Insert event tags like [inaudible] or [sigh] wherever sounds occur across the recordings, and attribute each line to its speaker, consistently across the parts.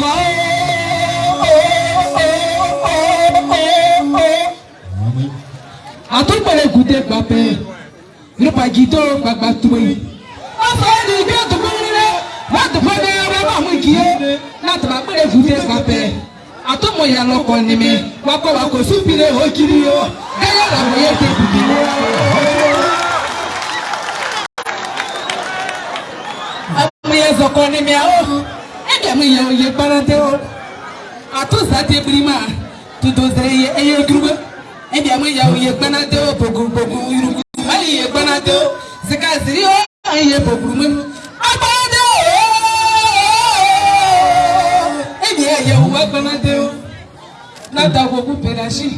Speaker 1: bàbá àtúgbòrè gùdé gbàgbé rìpàjìdó gbàgbà tuwé. ọ̀sán ẹni ìgbé tùmúrẹ́ láti fọ́dé ẹrẹ́ bá mú kí é láti bá gbèrè gùdé gbàgbé. àtúmọ̀yà lọkọ̀ ni mi wakọ̀ wakọ̀ súnpìlẹ̀ òkìrì o ẹ̀yà làwọn yẹn ti gùdé. àmúyẹ zọkọ ni mi àwọn kɛmɛ yɛ o ye kparante o a to sa te biri ma tutu sere ye e ye yurugu e dɛmɛ yɛ o ye kparante o poku poku yurugu hali ye kparante o sikasiri o e ye poku mɛmu a kparante o e deɛ yɛ o wa kparante o n'a ta ko ko pɛlɛsi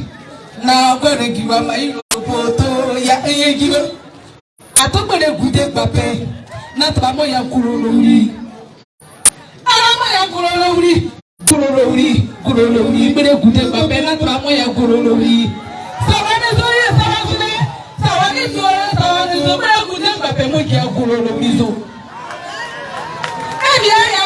Speaker 1: n'a kɔni kiba ma i lopo to ya e ye kiba a to kpɛlɛ gude gbapɛ
Speaker 2: n'a taba mɔ ya kulu lori gololowri gololowri gololowri gbede
Speaker 1: gute babɛ na tura
Speaker 2: mɔ
Speaker 1: ya
Speaker 2: gololowri. sawani so ye sawani so sawani so sawani so gbede gute babɛ mo jɛ gololowri so. e bi a.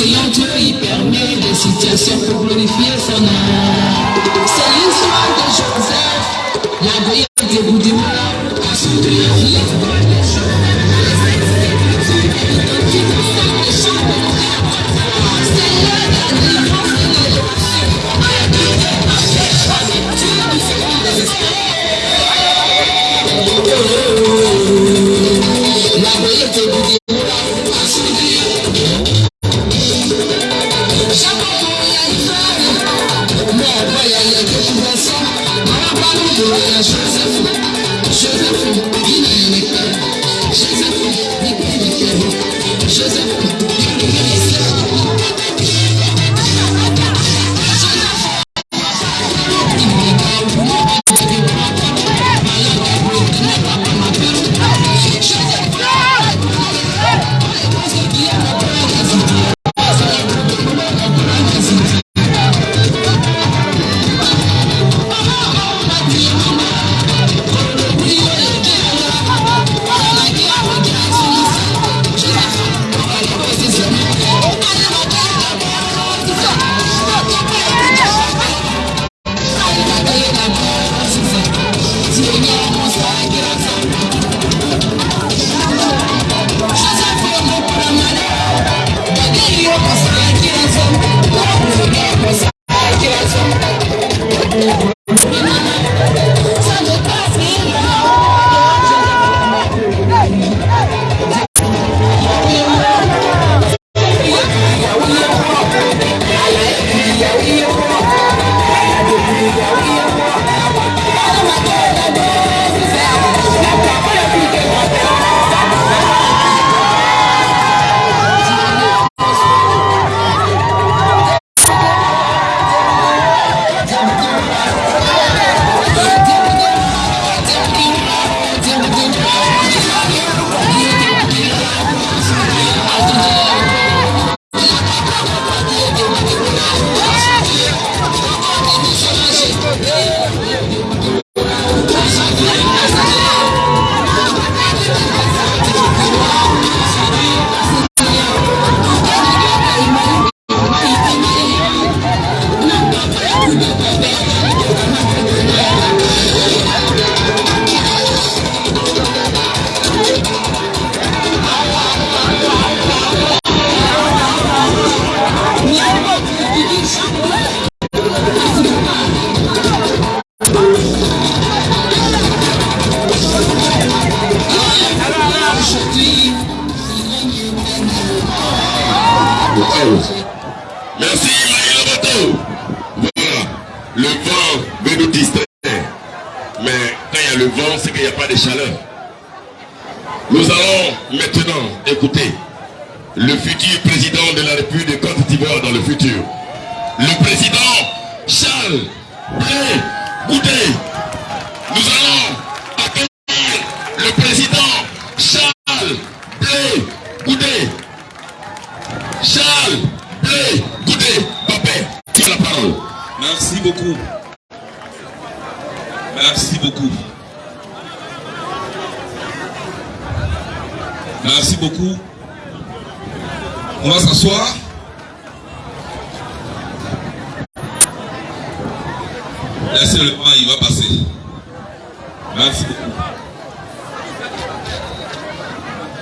Speaker 2: Seigneur Dieu y permet des situations pour glorifier son nom. C'est l'histoire de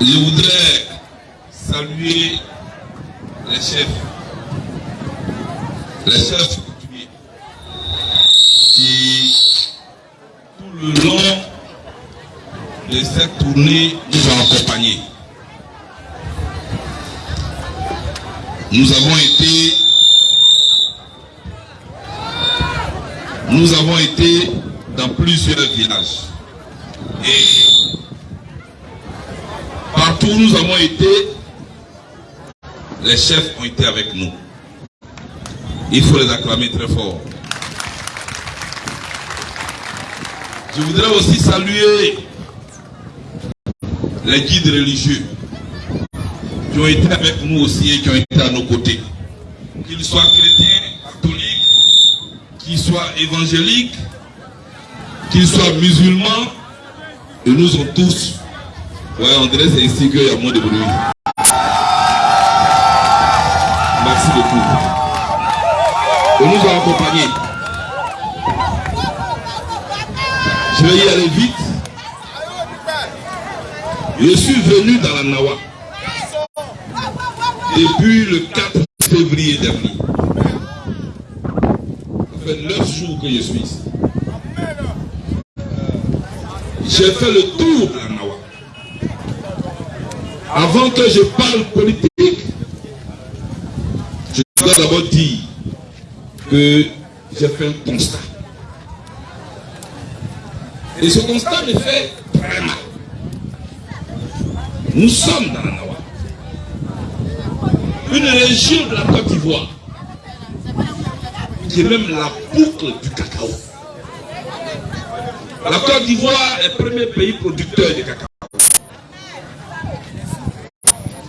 Speaker 3: Je voudrais saluer les chefs. Les chefs coutumiers qui, tout le long de cette tournée, nous ont accompagnés. Nous avons été nous avons été dans plusieurs villages. Nous avons été, les chefs ont été avec nous. Il faut les acclamer très fort. Je voudrais aussi saluer les guides religieux qui ont été avec nous aussi et qui ont été à nos côtés. Qu'ils soient chrétiens, catholiques, qu'ils soient évangéliques, qu'ils soient musulmans, ils nous ont tous. Ouais, on dirait c'est ici qu'il y a moins de bruit. Merci beaucoup. Ils nous ont accompagnés. Je vais y aller vite. Je suis venu dans la Nawa depuis le 4 février dernier. Ça fait 9 jours que je suis ici. J'ai fait le tour. Avant que je parle politique, je dois d'abord dire que j'ai fait un constat. Et ce constat me fait très mal. Nous sommes dans la Nawa. Une région de la Côte d'Ivoire qui est même la boucle du cacao. La Côte d'Ivoire est le premier pays producteur de cacao.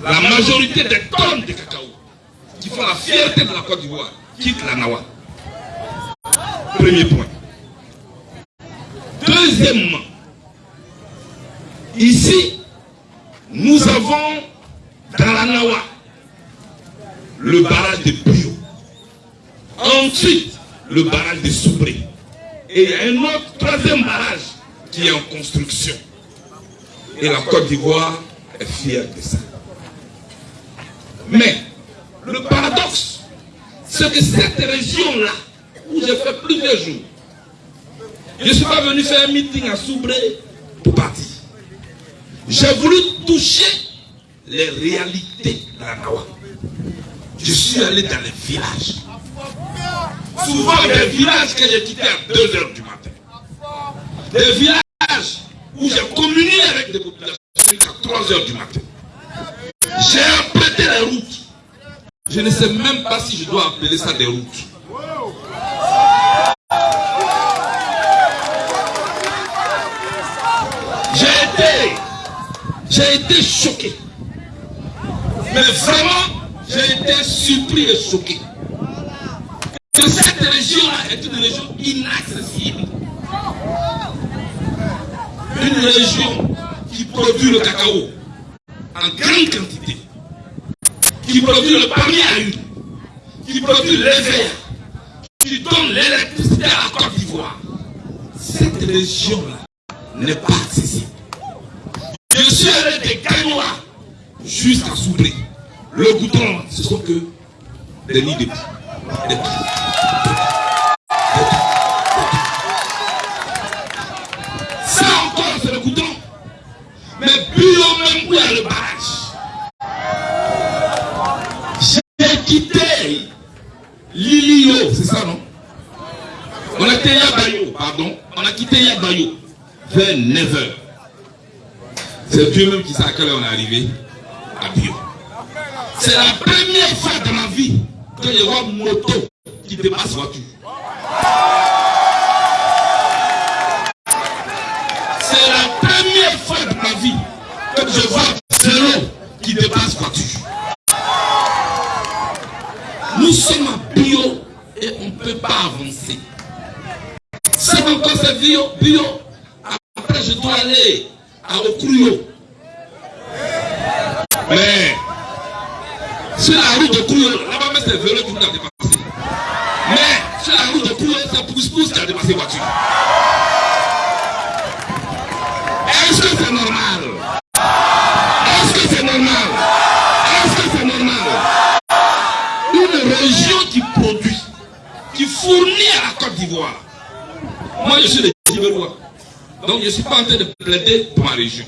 Speaker 3: La majorité des tonnes de cacao qui font la fierté de la Côte d'Ivoire quittent la Nawa. Premier point. Deuxièmement, ici, nous avons dans la Nawa le barrage de Pio. Ensuite, le barrage de Soubré. Et un autre troisième barrage qui est en construction. Et la Côte d'Ivoire est fière de ça. Mais le paradoxe, c'est que cette région-là, où j'ai fait plusieurs jours, je ne suis pas venu faire un meeting à Soubré pour partir. J'ai voulu toucher les réalités de la Nawa. Je suis allé dans les villages. Souvent des villages que j'ai quittés à 2 heures du matin. Des villages où j'ai communié avec des populations jusqu'à 3 heures du matin. J'ai les routes. Je ne sais même pas si je dois appeler ça des routes. J'ai été, j'ai été choqué. Mais vraiment, j'ai été surpris et choqué. Que cette région-là est une région inaccessible. Une région qui produit le cacao en grande quantité, qui produit le palmier à huile, qui produit les verres, qui donne l'électricité à la Côte d'Ivoire. Cette région-là pas accessible. Je suis allé des Gagnois jusqu'à Soubré. Le goudron, ce sont que des nids de. Des poules. Ça encore, c'est le goudron. Mais bio même où il y a le barrage. J'ai quitté Lilio, c'est ça non On a quitté Yabayo, pardon. On a quitté Yabayo vers 9h. C'est Dieu même qui sait à quelle heure on est arrivé à Bio. C'est la première fois dans ma vie que je vois moto qui dépasse voiture. C'est la première fois de ma vie que je vois vélo qui dépasse voiture. Nous sommes en bio et on ne peut pas avancer. Encore c'est bio. Après, je dois aller à Okruyo. Mais sur la route de Kouyo, là-bas, c'est vélo qui nous a dépassé. Mais sur la route de Kouyo, c'est pousse-pousse qui a dépassé voiture. Est-ce que c'est normal? Est-ce que c'est normal? Est-ce que c'est normal? Une région qui produit, qui fournit à la Côte d'Ivoire. Moi, je suis de Djibérois. Donc, je ne suis pas en train de plaider pour ma région.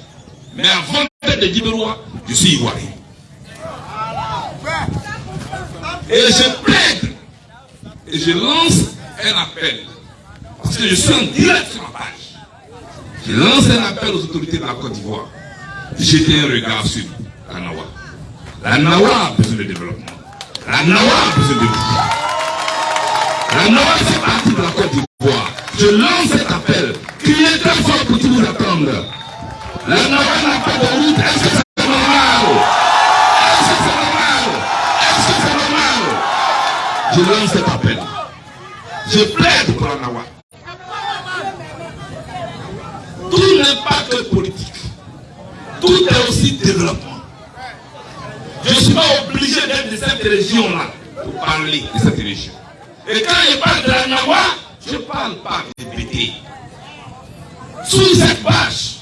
Speaker 3: Mais avant d'être de Djibérois, je suis ivoirien. Et je plaide et je lance un appel. Parce que je suis en direct sur ma page. Je lance un appel aux autorités de la Côte d'Ivoire. Jetez un regard sur la Nawa. La Nawa a besoin de développement. La Nawa a besoin de vous. La Nawa fait partie de la Côte d'Ivoire. Je lance cet appel. Criez très fort pour tout vous attendre. La Nawa n'a pas de route. Est-ce que c'est normal? Est-ce que c'est normal? Est-ce que c'est normal? Je lance cet appel. Je plaide pour la Nawa. Tout n'est pas que politique. Tout est aussi développement. Je ne suis pas obligé d'être de cette région-là pour parler de cette région. Et quand je parle de la Nawa, je ne parle pas de BT. Sous cette bâche,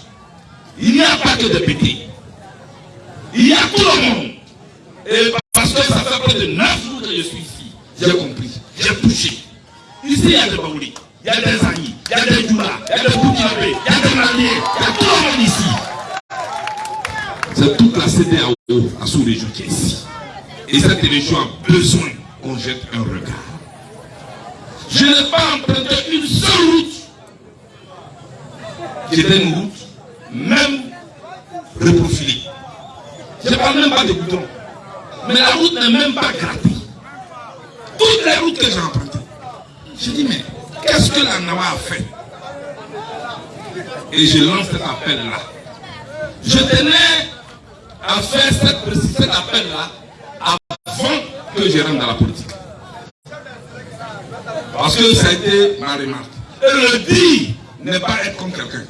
Speaker 3: il n'y a pas que de BT. Il y a tout le monde. Et parce que ça fait près de 9 jours que je suis ici, j'ai compris, j'ai touché. Ici, il y a des Baouli, il y a des Agni, il y a des Djoula, il y a des Burkinabé, il y a des Maliens, il y a tout le monde ici. C'est toute la CDAO, la sous-région qui est ici. Et cette région a besoin qu'on jette un regard. Je n'ai pas emprunté une seule route. C'était une route, même reprofilée. Je ne parle même pas de goudron. Mais la route n'est même pas grattée. Toutes les routes que j'ai empruntées. Je dis, mais qu'est-ce que la Nawa a fait? Et je lance cet appel-là. Je tenais à faire cet appel-là avant que je rentre dans la politique. Parce que ça a été ma remarque. Et le dire n'est pas être comme quelqu'un.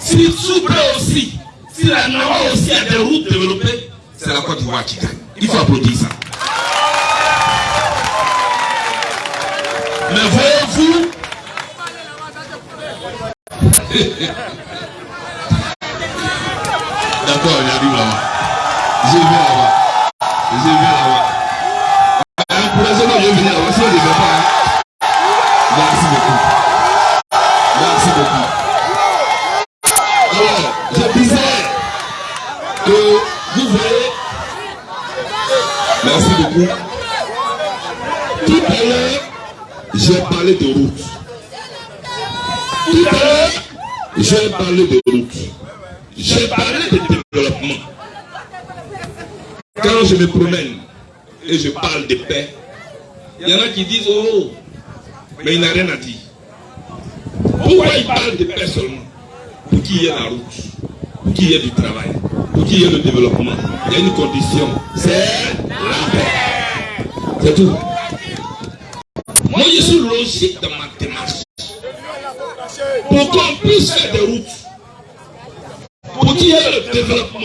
Speaker 3: Si Soubré aussi, si la Nawa aussi a des routes développées, c'est la Côte d'Ivoire qui gagne. Il faut applaudir ça. Mais voyez-vous,
Speaker 4: D'accord, il arrive là-bas. J'ai vu là-bas. J'ai vu là-bas. J'ai parlé de route. J'ai parlé de développement. Quand je me promène et je parle de paix, il y en a qui disent Oh, mais il n'a rien à dire. Pourquoi il parle de paix seulement? Pour qu'il y ait la route, pour qu'il y ait du travail, pour qu'il y ait le développement. Il y a une condition c'est la paix. C'est tout.
Speaker 3: moi je suis logique dans ma démarche. Pour qu'on puisse faire des routes, pour qu'il y ait le développement,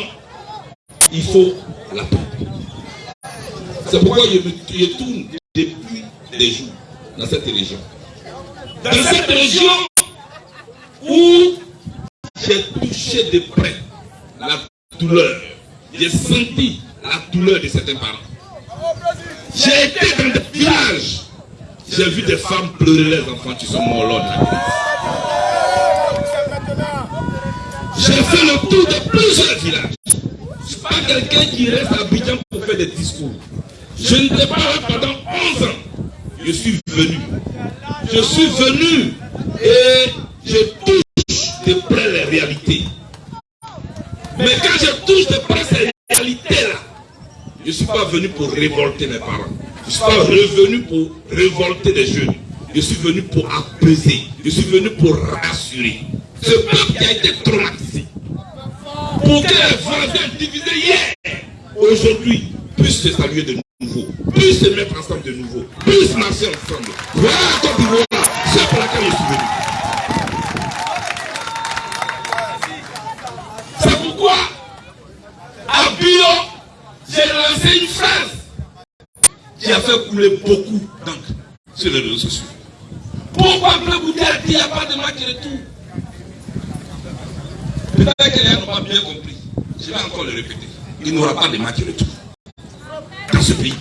Speaker 4: Il faut la paix. C'est pourquoi je, me, je tourne depuis des jours dans cette région.
Speaker 3: dans cette région où j'ai touché de près
Speaker 4: La douleur. J'ai senti la douleur de certains parents. J'ai été dans des villages. J'ai vu des femmes pleurer leurs enfants qui sont morts lors de la crise. J'ai fait le tour de plusieurs villages. Je ne suis pas quelqu'un qui reste à Abidjan pour faire des discours. Je n'étais pas pendant 11 ans. Je suis venu. Je suis venu et je touche de près les réalités. Mais quand je touche de près ces réalités-là,
Speaker 3: je ne suis pas venu pour révolter mes parents. Je ne suis pas revenu pour révolter les jeunes. Je suis venu pour apaiser. Je suis venu pour rassurer. Ce peuple qui a été traumatisé. Pour que les voisins divisés hier, aujourd'hui, puissent se saluer de nouveau. Puissent se mettre ensemble de nouveau. Puissent marcher ensemble. Voilà. C'est pour laquelle je suis venu. C'est pourquoi, à Bio, j'ai lancé une phrase qui a fait couler beaucoup d'encre sur les réseaux sociaux. Pourquoi Bouddha a dit qu'il n'y a pas de match retour Peut-être que les gens n'ont pas bien compris. Je vais encore le répéter. Il n'y aura pas de match retour dans ce pays.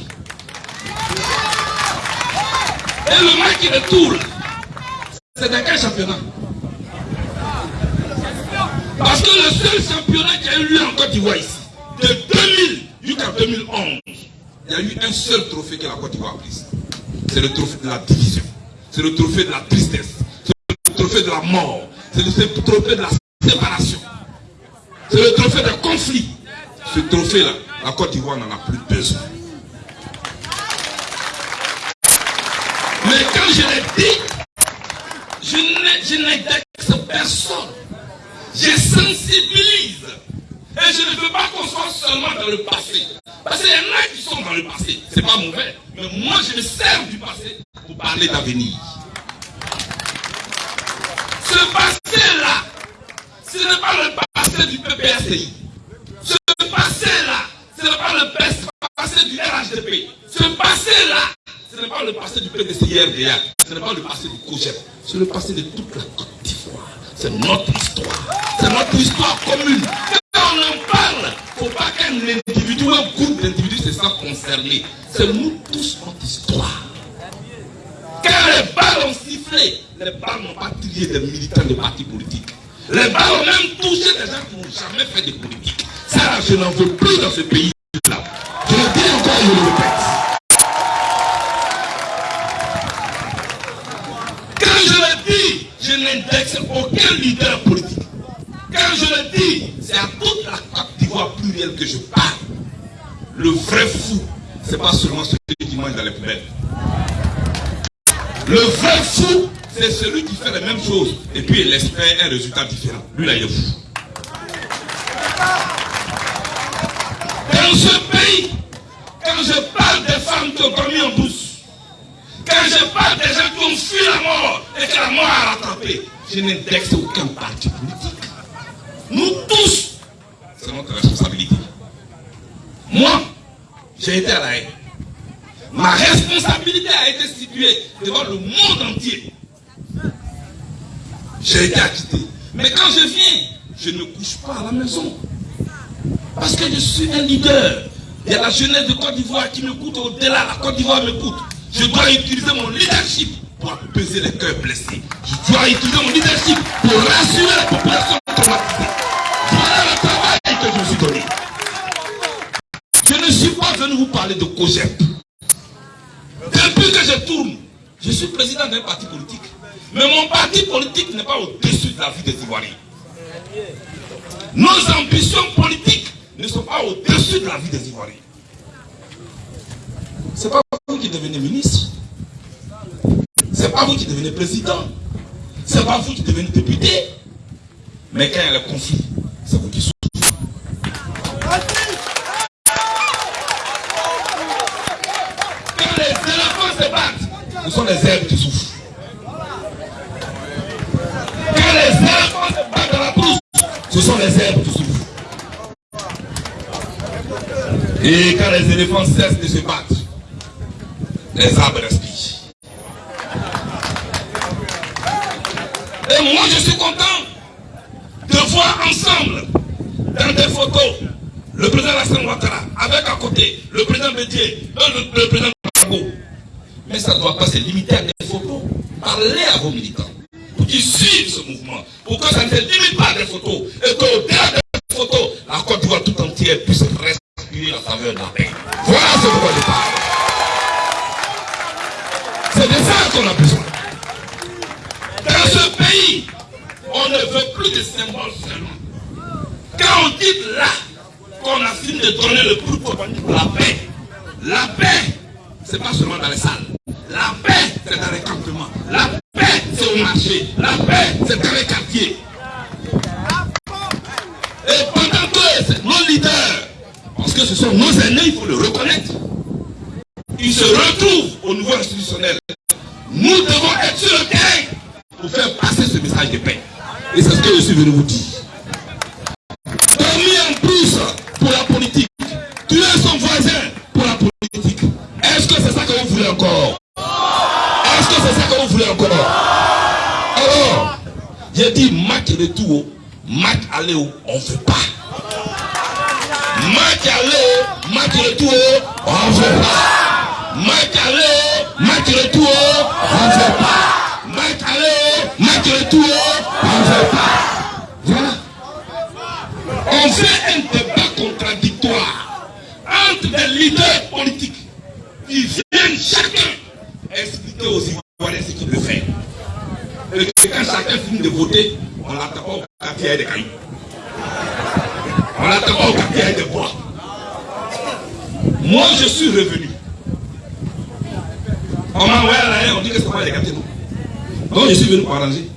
Speaker 3: Et le match retour, c'est dans quel championnat? Parce que le seul championnat qui a eu lieu en Côte d'Ivoire ici, de 2000 jusqu'à 2011, il y a eu un seul trophée que la Côte d'Ivoire a pris. C'est le trophée de la division. C'est le trophée de la tristesse. C'est le trophée de la mort. C'est le trophée de la séparation. C'est le trophée de conflit. Ce trophée-là, la Côte d'Ivoire n'en a plus besoin. Mais quand je l'ai dit, je n'indexe personne. Je sensibilise. Et je ne veux pas qu'on soit seulement dans le passé. Parce qu'il y en a qui sont dans le passé. C'est pas mauvais. Mais moi, je me sers du passé pour parler d'avenir. Ce passé-là, ce n'est pas le passé du PPSI. Ce passé-là, ce n'est pas le passé du RHDP. Ce passé-là, ce n'est pas le passé du PDCIRDA. Ce n'est pas le passé du COGEP. C'est le passé de toute la Côte d'Ivoire. C'est notre histoire. C'est notre histoire commune. On en parle, faut pas qu'un individu ou un groupe d'individus se sent concerné. C'est nous tous notre histoire. Quand les balles ont sifflé, les balles n'ont pas tiré des militants de partis politiques. Les balles ont même touché des gens qui n'ont jamais fait de politique. Ça, je n'en veux plus dans ce pays-là. Que je parle. Le vrai fou, c'est pas seulement celui qui mange dans les poubelles. Le vrai fou, c'est celui qui fait les mêmes choses et puis il espère un résultat différent. Lui là, il est fou. Dans ce pays, quand je parle des femmes qui ont dormi en douce, quand je parle des gens qui ont fui la mort et que la mort a rattrapé, je n'indexe aucun parti politique. Nous tous, notre responsabilité. Moi, j'ai été à la haine. Ma responsabilité a été située devant le monde entier. J'ai été acquitté. Mais quand je viens, je ne couche pas à la maison. Parce que je suis un leader. Il y a la jeunesse de Côte d'Ivoire qui m'écoute au-delà. La Côte d'Ivoire m'écoute. Je dois utiliser mon leadership pour apaiser les cœurs blessés. Je dois utiliser mon leadership pour rassurer la population traumatisée. Voilà le travail que je suis donné. Je ne suis pas venu vous parler de COGEP. Depuis que je tourne, je suis président d'un parti politique. Mais mon parti politique n'est pas au-dessus de la vie des Ivoiriens. Nos ambitions politiques ne sont pas au-dessus de la vie des Ivoiriens. Ce n'est pas vous qui devenez ministre. Ce n'est pas vous qui devenez président. Ce n'est pas vous qui devenez député. Mais quand il y a le conflit, c'est vous qui souffrez. Les herbes qui souffrent. Quand les éléphants se battent dans la brousse, ce sont les herbes qui souffrent. Et quand les éléphants cessent de se battre, les arbres respirent. Et moi, je suis content de voir ensemble, dans des photos, le président Alassane Ouattara, avec à côté le président Bédier, le, le président. Mais ça ne doit pas se limiter à des photos. Parlez à vos militants pour qu'ils suivent ce mouvement, pour que ça ne se limite pas à des photos, et qu'au-delà des photos, la Côte d'Ivoire tout entière puisse respirer la saveur de la paix. Voilà ce pourquoi je parle. C'est de ça qu'on a besoin. Dans ce pays, on ne veut plus de symboles seulement. Quand on dit là qu'on a fini de donner le prix pour la paix, La paix, c'est pas seulement dans les salles. La paix, c'est dans les campements. La paix, c'est au marché. La paix, c'est dans les quartiers. Et pendant que nos leaders, parce que ce sont nos aînés, il faut le reconnaître, ils se retrouvent au niveau institutionnel. Nous devons être sur le terrain pour faire passer ce message de paix. Et c'est ce que je suis venu vous dire. Dormir en plus pour la politique. Tuer son voisin pour la politique. C'est ça que vous voulez encore Est-ce que c'est ça que vous voulez encore? Alors, j'ai dit match retour, match aller, on ne fait pas. Match aller, match retour, on ne fait pas. Match aller, match retour, on ne fait pas. Match aller, match retour, on ne fait pas. Voilà. On fait un débat contradictoire entre des leaders politiques chacun expliquer aux Ivoiriens ce qu'il veut faire. Et quand chacun finit de voter, on l'attend au quartier des cailloux. On l'attend au quartier des bois. Moi, je suis revenu. On m'a envoyé à la haine, on dit que c'est pas les quartiers, non. Donc, je suis venu pour arranger.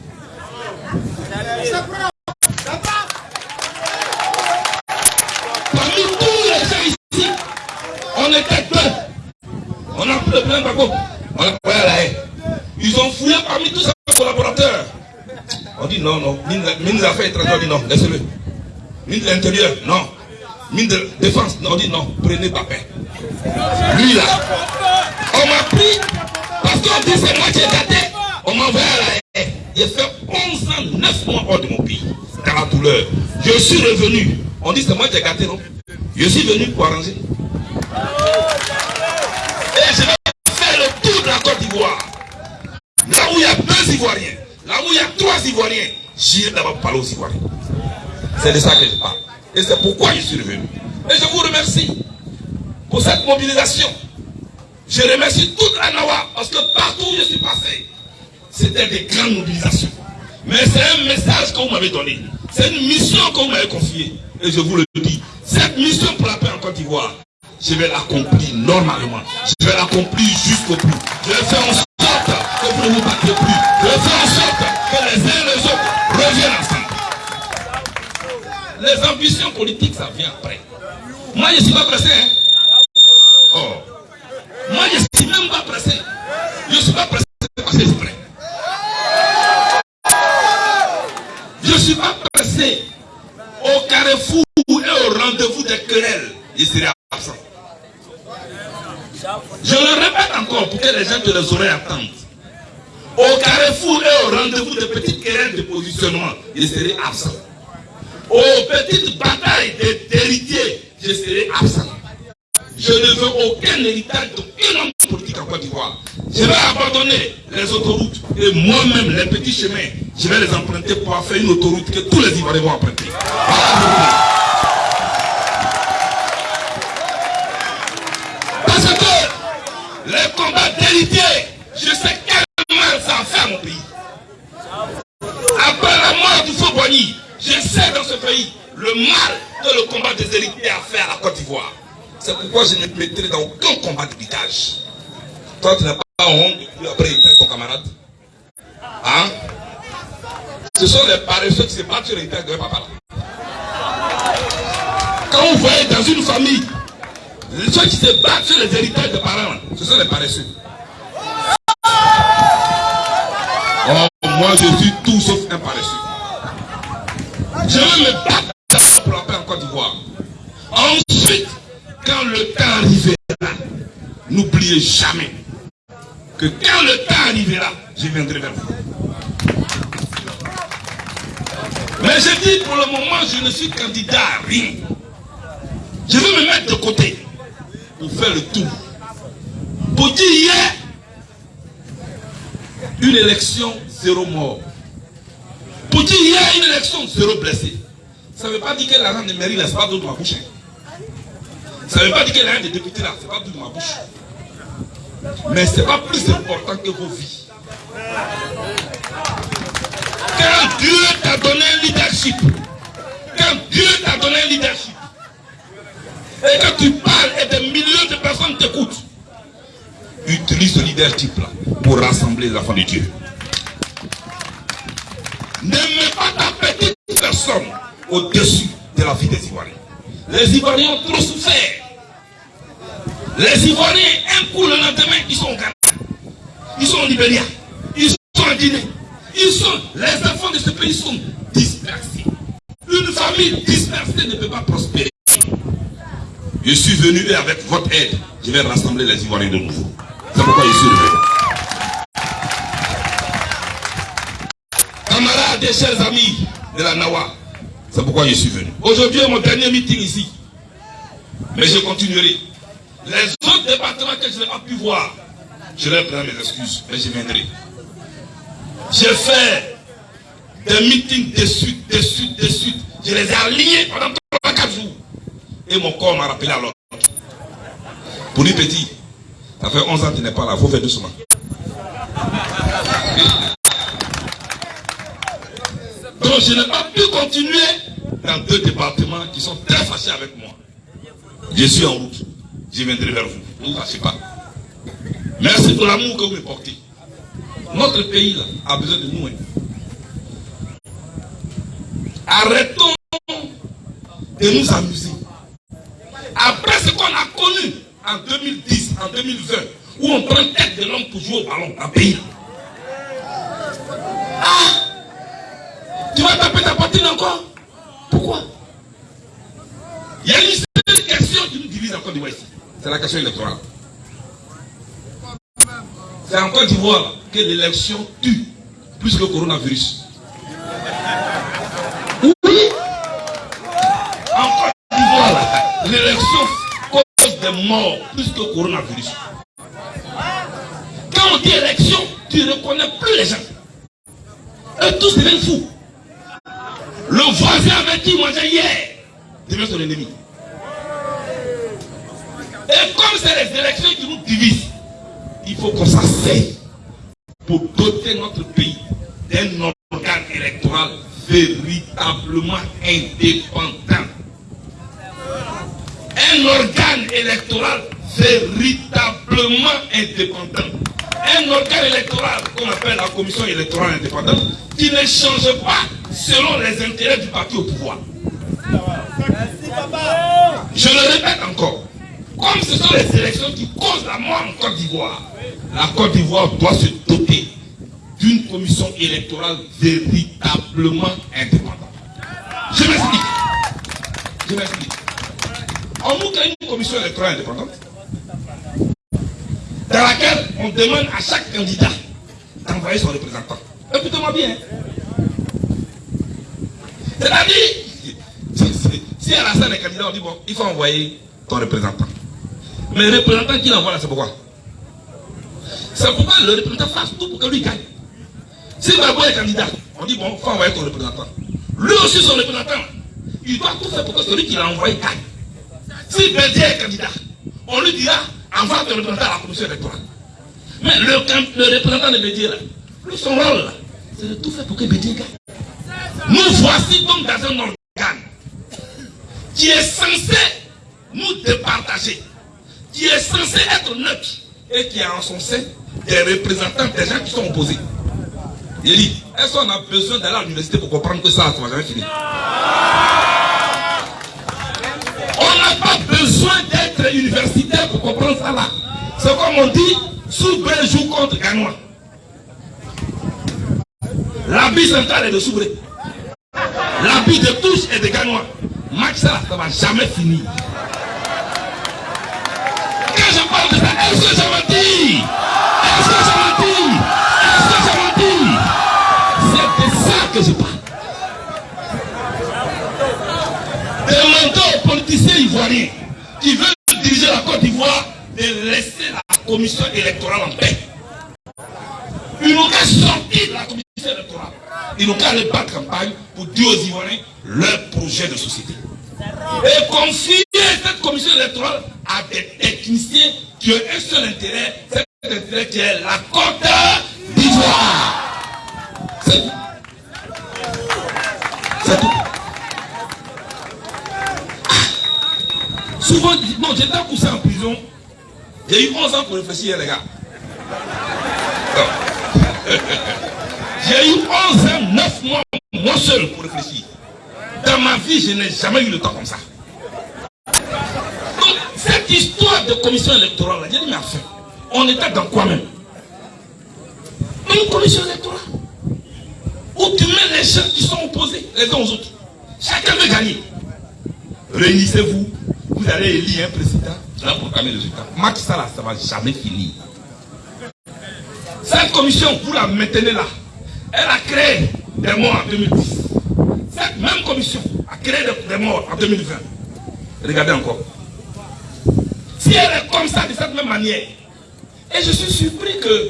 Speaker 3: Le. On. Ils ont fouillé parmi tous ces collaborateurs. On dit non, non. Ministre des Affaires étrangères, on dit non, laissez-le. Ministre de l'Intérieur, non. Ministre de Défense, non, on dit non, prenez Papin. Lui là. On m'a pris, parce qu'on dit c'est moi qui ai gâté, on m'a envoyé à la haine. J'ai fait 11 ans, 9 mois hors de mon pays. Dans la douleur. Je suis revenu. On dit c'est moi qui ai gâté, non? Je suis venu pour arranger. Côte d'Ivoire. Là où il y a deux Ivoiriens, là où il y a trois Ivoiriens, j'irai d'abord parler aux Ivoiriens. C'est de ça que je parle. Et c'est pourquoi je suis revenu. Et je vous remercie pour cette mobilisation. Je remercie toute la Nawa parce que partout où je suis passé, c'était des grandes mobilisations. Mais c'est un message que vous m'avez donné. C'est une mission que vous m'avez confiée. Et je vous le dis, cette mission pour la paix en Côte d'Ivoire, je vais l'accomplir normalement. Je vais l'accomplir jusqu'au bout. Je vais faire en sorte que vous ne vous battez plus. Je vais faire en sorte que les uns et les autres reviennent ensemble. Les ambitions politiques, ça vient après. Moi, je ne suis pas pressé. Hein? Oh. Moi, je ne suis même pas pressé. Je ne suis pas pressé parce que je suis prêt. Je ne suis pas pressé. Au carrefour et au rendez-vous des querelles, je serai absent. Je le répète encore pour que les gens de les oreilles attendent. Au carrefour et au rendez-vous des petites querelles de positionnement, je serai absent. Aux petites batailles d'héritiers, je serai absent. Je ne veux aucun héritage d'aucun homme politique en Côte d'Ivoire. Je vais abandonner les autoroutes et moi-même les petits chemins, je vais les emprunter pour faire une autoroute que tous les Ivoiriens vont emprunter. Parce Du faux Boigny, je sais dans ce pays le mal que le combat des héritiers a fait à la Côte d'Ivoire. C'est pourquoi je ne me mettrai dans aucun combat d'héritage. Toi, tu n'as pas honte, puis après, il ton camarade. Hein? Ce sont les paresseux qui se battent sur l'héritage de papa. Quand vous voyez dans une famille, ceux qui se battent sur les héritages de parents, ce sont les paresseux. Oh, moi, je suis tout sauf un paresseux. Je vais me battre pour la paix en Côte d'Ivoire. Ensuite, quand le temps arrivera, n'oubliez jamais que quand le temps arrivera, je viendrai vers vous. Mais je dis pour le moment, je ne suis candidat à rien. Je veux me mettre de côté pour faire le tour. Pour dire hier, une élection, zéro mort. Pour dire hier, une élection, zéro blessé. Ça ne veut pas dire que l'argent de mairie, là, c'est pas de ma bouche. Ça ne veut pas dire que l'argent des députés, là, c'est pas de ma bouche. Mais ce n'est pas plus important que vos vies. Quand Dieu t'a donné un leadership, quand Dieu t'a donné un leadership, et que tu parles et des millions de personnes t'écoutent, utilise ce leader type-là pour rassembler les enfants de Dieu. Ne mets pas ta petite personne au-dessus de la vie des Ivoiriens. Les Ivoiriens ont trop souffert. Les Ivoiriens, un coup le lendemain, ils sont au Ghana. Ils sont au Libéria. Ils sont en Guinée. Ils sont, les enfants de ce pays sont dispersés. Une famille dispersée ne peut pas prospérer. Je suis venu et avec votre aide, je vais rassembler les Ivoiriens de nouveau. C'est pourquoi je suis venu. Et chers amis de la Nawa, c'est pourquoi je suis venu. Aujourd'hui est mon dernier meeting ici. Mais je continuerai. Les autres départements que je n'ai pas pu voir, je leur prends mes excuses, mais je viendrai. J'ai fait des meetings de suite, de suite, de suite. Je les ai alignés pendant 3-4 jours. Et mon corps m'a rappelé à l'autre. Pour lui petit, ça fait 11 ans qu'il n'est pas là, il faut faire doucement. Donc je n'ai pas pu continuer dans deux départements qui sont très fâchés avec moi. Je suis en route. Je viendrai vers vous. Ne vous fâchez pas. Merci pour l'amour que vous me portez. Notre pays là, a besoin de nous. hein. Arrêtons de nous amuser. Après ce qu'on a connu en 2010, en 2020, où on prend tête de l'homme pour jouer au ballon le pays. Vas taper ta patine encore Pourquoi Il y a une seule question qui nous divise en Côte d'Ivoire ici. C'est la question électorale. C'est en Côte d'Ivoire que l'élection tue plus que le coronavirus. Oui. En Côte d'Ivoire, l'élection cause des morts plus que le coronavirus. Quand on dit élection, tu ne reconnais plus les gens. Et tous deviennent fous. Le voisin avec qui mangeait hier devient son ennemi. Et comme c'est les élections qui nous divisent, il faut qu'on s'asseye pour doter notre pays d'un organe électoral véritablement indépendant. Un organe électoral véritablement indépendant. Un organe électoral qu'on appelle la commission électorale indépendante qui ne change pas selon les intérêts du parti au pouvoir. Je le répète encore. Comme ce sont les élections qui causent la mort en Côte d'Ivoire, la Côte d'Ivoire doit se doter d'une commission électorale véritablement indépendante. Je m'explique. Je m'explique. On nous crée une commission électorale indépendante dans laquelle on demande à chaque candidat d'envoyer son représentant. Écoutez-moi bien. C'est-à-dire, si- à la scène des candidats, on dit bon, il faut envoyer ton représentant. Mais le représentant qui l'envoie là, c'est pourquoi? C'est pourquoi le représentant fasse tout pour que lui gagne. Si d'abord est candidat, on dit bon, il faut envoyer ton représentant. Lui aussi, son représentant, il doit tout faire pour que celui qui l'a envoyé gagne. Si Bédier est candidat, on lui dira envoie ton représentant à la commission électorale. Mais le, le représentant de Bédier, son rôle, c'est de tout faire pour que Bédier gagne. Nous voici donc dans un organe qui est censé nous départager, qui est censé être neutre et qui a en son sein des représentants des gens qui sont opposés. Il dit, est-ce qu'on a besoin d'aller à l'université pour comprendre que ça, ça va jamais On n'a pas besoin universitaire pour comprendre ça là. C'est comme on dit, Soubré joue contre Ganois. L'habit central est de Soubré. L'habit de touche est de Ganois. Max, ça, ça va jamais finir. Quand je parle de ça, est-ce que ça menti Est-ce que ça menti Est-ce que ça menti C'est de ça que je parle. Demandons aux politiciens ivoiriens qui veulent de laisser la commission électorale en paix. Ils n'ont qu'à sortir de la commission électorale. Ils n'ont qu'à aller battre campagne pour dire aux Ivoiriens leur projet de société. Et confier cette commission électorale à des techniciens qui ont un seul intérêt, cet intérêt qui est la Côte d'Ivoire. C'est tout. C'est tout. Souvent, non, j'étais poussé en prison. J'ai eu 11 ans pour réfléchir, les gars. [laughs] J'ai eu 11 ans, 9 mois, moi seul, pour réfléchir. Dans ma vie, je n'ai jamais eu le temps comme ça. Donc, cette histoire de commission électorale, j'ai dit, mais enfin, on était dans quoi même? Une commission électorale où tu mets les gens qui sont opposés les uns aux autres. Chacun veut gagner. Réunissez-vous, vous allez élire un président, tu vas proclamer résultat. Max, ça là, ça va jamais finir. Cette commission, vous la maintenez là. Elle a créé des morts en 2010. Cette même commission a créé des- morts en 2020. Regardez encore. Si elle est comme ça, de cette même manière, et je suis surpris que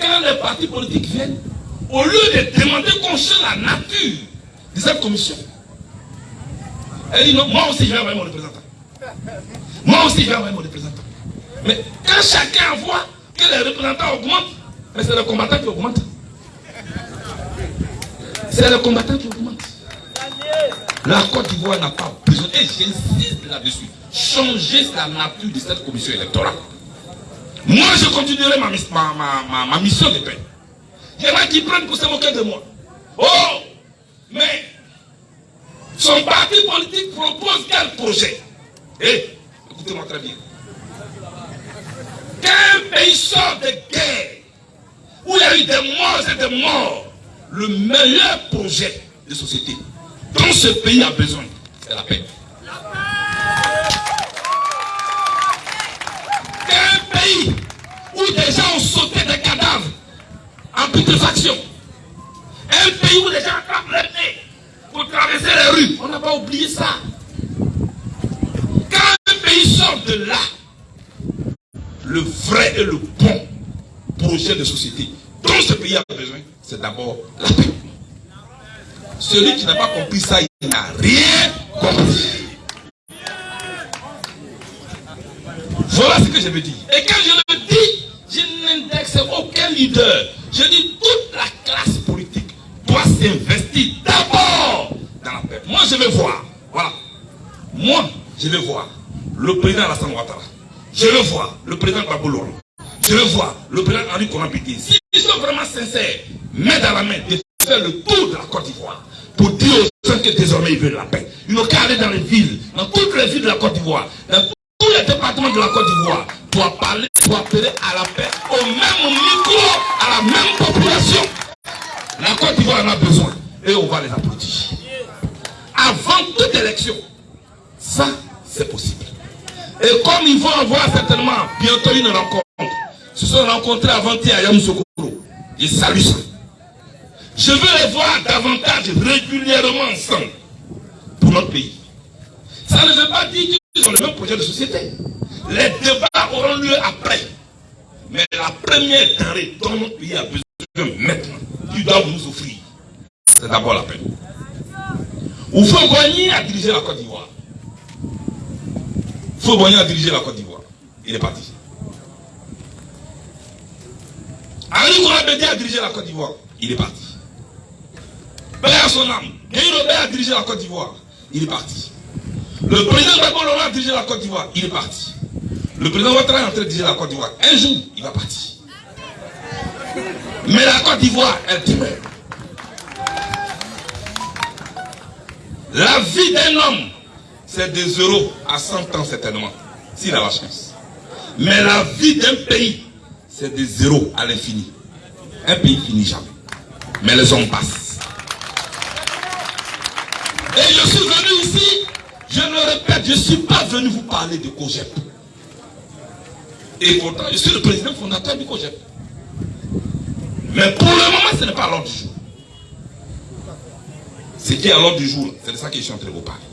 Speaker 3: quand les partis politiques viennent, au lieu de demander qu'on change la nature de cette commission, elle dit non, moi aussi je vais envoyer mon représentant. Moi aussi je vais envoyer mon représentant. Mais quand chacun voit que les représentants augmentent, mais c'est le combattant qui augmente. C'est le combattant qui augmente. La Côte d'Ivoire n'a pas besoin, et j'insiste là-dessus, changer la nature de cette commission électorale. Moi, je continuerai ma, ma, ma, ma, mission de paix. Il y en a qui prennent pour se moquer de moi. Oh Mais son parti politique propose quel projet? Écoutez-moi très bien. Qu'un pays sort de guerre, où il y a eu des morts et des morts, le meilleur projet de société dont ce pays a besoin, c'est la paix. Qu'un pays où des gens ont sauté des cadavres en putréfaction, un pays où les gens attrapent le nez pour traverser les rues, on n'a pas oublié ça. Quand un pays sort de là, le vrai et le bon projet de société dont ce pays a besoin, c'est d'abord la paix. Celui qui n'a pas compris ça, il n'a rien compris. Voilà ce que je veux dire. Et quand je le dis, je n'indexe aucun leader. Je dis toute la classe politique doit s'investir d'abord dans la paix. Moi, je veux voir. Voilà. Moi, je veux voir le président Alassane Ouattara. Je veux voir le président Babou Je veux voir le président Henri Konapiti. S'ils sont vraiment sincères, main dans la main, de faire le tour de la Côte d'Ivoire pour dire aux gens que désormais ils veulent la paix. Ils n'ont qu'à aller dans les villes, dans toutes les villes de la Côte d'Ivoire, dans tous les départements de la Côte d'Ivoire, pour parler, pour appeler à la paix au même micro, à la même population. La Côte d'Ivoire en a besoin et on va les applaudir. Avant toute élection, ça, c'est possible. Et comme ils vont avoir certainement bientôt une rencontre, se sont rencontrés avant-hier à Yamoussoukro. Je salue ça. Je veux les voir davantage régulièrement ensemble pour notre pays. Ça ne veut pas dire qu'ils ont le même projet de société. Les débats auront lieu après. Mais la première denrée dont notre pays a besoin maintenant, qui doit nous offrir, c'est d'abord la paix. Oufo Boigny a dirigé la Côte d'Ivoire. Boigny a dirigé la Côte d'Ivoire. Il est parti. Henri Kourabedi a dirigé la Côte d'Ivoire. Il est parti. Paix à son âme. Guy Robert a dirigé la Côte d'Ivoire. Il est parti. Le président Gbagbo a dirigé la Côte d'Ivoire. Il est parti. Le président Ouattara est en train de diriger la Côte d'Ivoire. Un jour, il va partir. Mais la Côte d'Ivoire, elle demeure. La vie d'un homme, c'est de 0 à 100 ans certainement, s'il a la chance. Mais la vie d'un pays, c'est de 0 à l'infini. Un pays finit jamais. Mais les hommes passent. Et je suis venu ici, je le répète, je ne suis pas venu vous parler de COGEP. Et pourtant, je suis le président fondateur du COGEP. Mais pour le moment, ce n'est pas l'ordre du jour. Ce qui est à l'ordre du jour, c'est de ça que je suis en train de vous parler.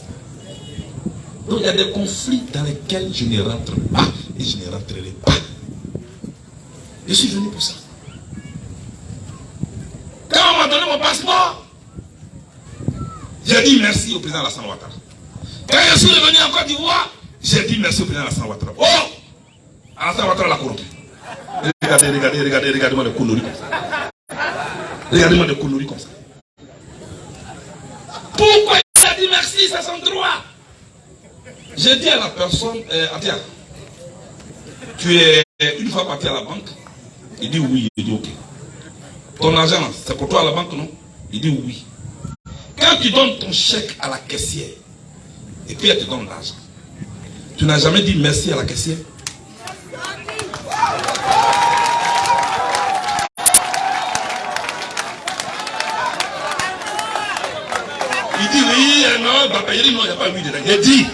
Speaker 3: Donc il y a des conflits dans lesquels je ne rentre pas et je ne rentrerai pas. Je suis venu pour ça. Quand on m'a donné mon passeport, j'ai dit merci au président Alassane Ouattara. Quand je suis revenu en Côte d'Ivoire, j'ai dit merci au président Alassane Ouattara. Oh Alassane Ouattara l'a corrompu. Regardez, regardez, regardez, regardez-moi des conneries comme ça. Regardez-moi des conneries comme ça. Pourquoi il a dit merci, c'est son droit? J'ai dit à la personne, euh, tu es une fois parti à la banque Il dit oui, il dit ok. Ton argent, c'est pour toi à la banque, non? Il dit oui. Quand tu donnes ton chèque à la caissière, et puis elle te donne l'argent, tu n'as jamais dit merci à la caissière? Il dit oui, non, il dit non, il n'y a pas oui dedans. Il dit,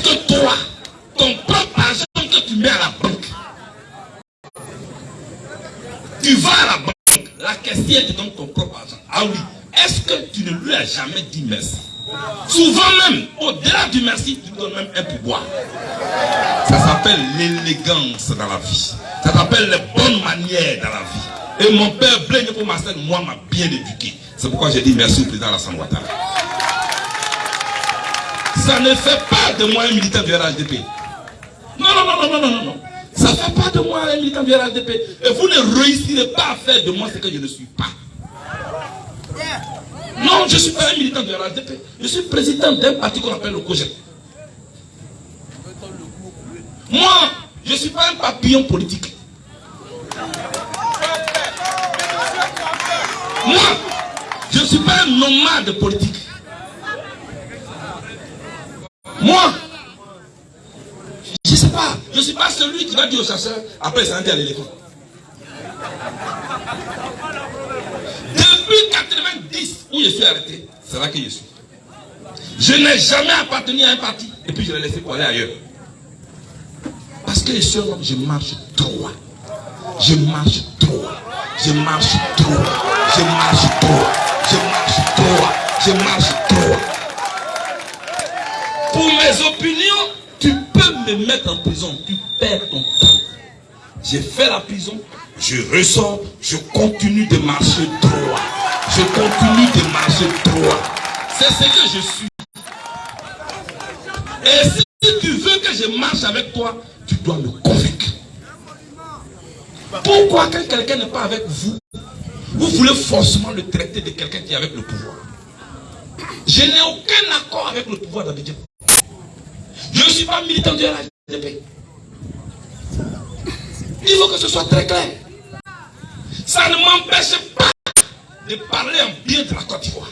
Speaker 3: est-ce que toi, ton propre argent que tu mets à la banque, tu vas à la banque, la caissière te donne ton propre argent. Ah oui, est-ce que tu ne lui as jamais dit merci? Souvent même, au-delà du merci, tu donnes même un pouvoir. Ça s'appelle l'élégance dans la vie. Ça s'appelle les bonnes manières dans la vie. Et mon père Blaine pour Marcel, moi, m'a bien éduqué. C'est pourquoi j'ai dit merci au président Alassane Ouattara. Ça ne fait pas de moi un militant du RHDP. Non, non, non, non, non, non, non. Ça ne fait pas de moi un militant du RHDP. Et vous ne réussirez pas à faire de moi ce que je ne suis pas. Non, je ne suis pas un militant du RHDP. Je suis président d'un parti qu'on appelle le COGEP. Moi, je ne suis pas un papillon politique. Moi, je ne suis pas un nomade politique. Moi, je ne sais pas, je ne suis pas celui qui va dire au chasseur, après c'est à l'éléphant. Depuis 90, où je suis arrêté, c'est là que je suis. Je n'ai jamais appartenu à un parti, et puis je l'ai laissé pour aller ailleurs. Parce que je suis un homme, je marche droit. Je marche droit. Je marche droit. Je marche droit. Je marche droit. Je marche droit. Pour mes opinions, tu peux me mettre en prison. Tu perds ton temps. J'ai fait la prison, je ressors, je continue de marcher droit. Je continue de marcher droit. C'est ce que je suis. Et si tu veux que je marche avec toi, tu dois me convaincre. Pourquoi quand quelqu'un n'est pas avec vous, vous voulez forcément le traiter de quelqu'un qui est avec le pouvoir Je n'ai aucun accord avec le pouvoir d'Abidjan. Je ne suis pas militant de RHDP. Il faut que ce soit très clair. Ça ne m'empêche pas de parler en bien de la Côte d'Ivoire.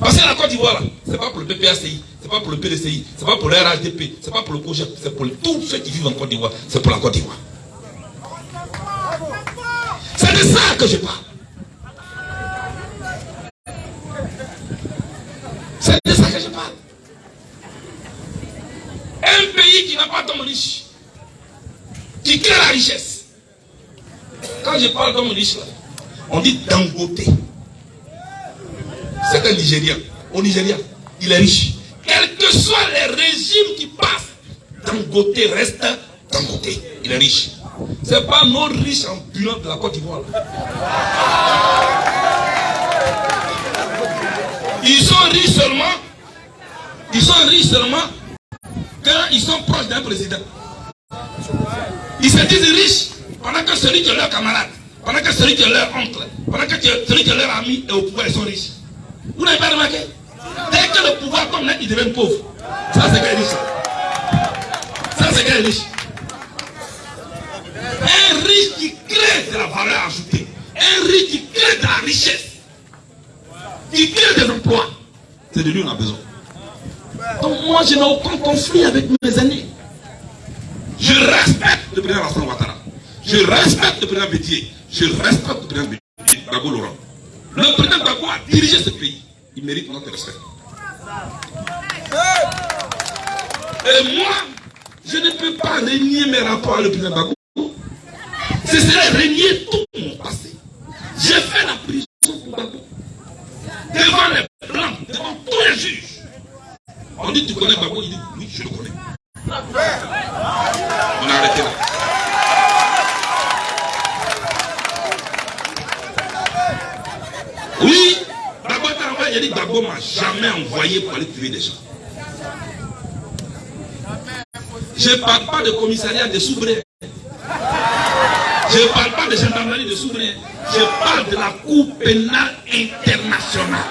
Speaker 3: Parce que la Côte d'Ivoire, ce n'est pas pour le PPACI, ce n'est pas pour le PDCI, ce n'est pas pour le RHDP, ce n'est pas pour le COGEP, c'est pour tous ceux qui vivent en Côte d'Ivoire, c'est pour la Côte d'Ivoire. C'est de ça que je parle. C'est de ça que je parle. Qui n'a pas d'homme riche, qui crée la richesse. Quand je parle d'homme riche, là, on dit Dangote. C'est un Nigérian. Au Nigeria, il est riche. Quels que soient les régimes qui passent, Dangote reste Dangote. Il est riche. Ce n'est pas nos riches ambulants de la Côte d'Ivoire. Ils sont riches seulement. Ils sont riches seulement quand ils sont proches d'un président. Ils se disent riches pendant que celui qui est leur camarade, pendant que celui qui est leur oncle, pendant que celui qui est leur ami est au pouvoir, ils sont riches. Vous n'avez pas remarqué? Dès que le pouvoir tombe, ils deviennent pauvres. Ça, c'est qu'un riche. Ça, c'est qu'un riche. Un riche qui crée de la valeur ajoutée. Un riche qui crée de la richesse. Qui crée des emplois. C'est de lui qu'on a besoin. Donc moi, je n'ai aucun conflit avec mes aînés. Je respecte le président Alassane Ouattara. Je respecte le président Bédier. Je respecte le président Bédier, Dago Laurent. Le président Dago a dirigé ce pays. Il mérite notre respect. Et moi, je ne peux pas régner mes rapports avec le président Dago. Ce serait régner tout mon passé. J'ai fait la prison pour Dago. Devant les blancs, devant tous les juges. On dit tu connais Babo, il dit oui, je le connais. On a arrêté là. Oui, Babo t'a envoyé, il dit Babo m'a jamais envoyé pour aller tuer des gens. Je ne parle pas de commissariat de Soubré. Je ne parle pas de gendarmerie de Soubré. Je parle de la Cour pénale internationale.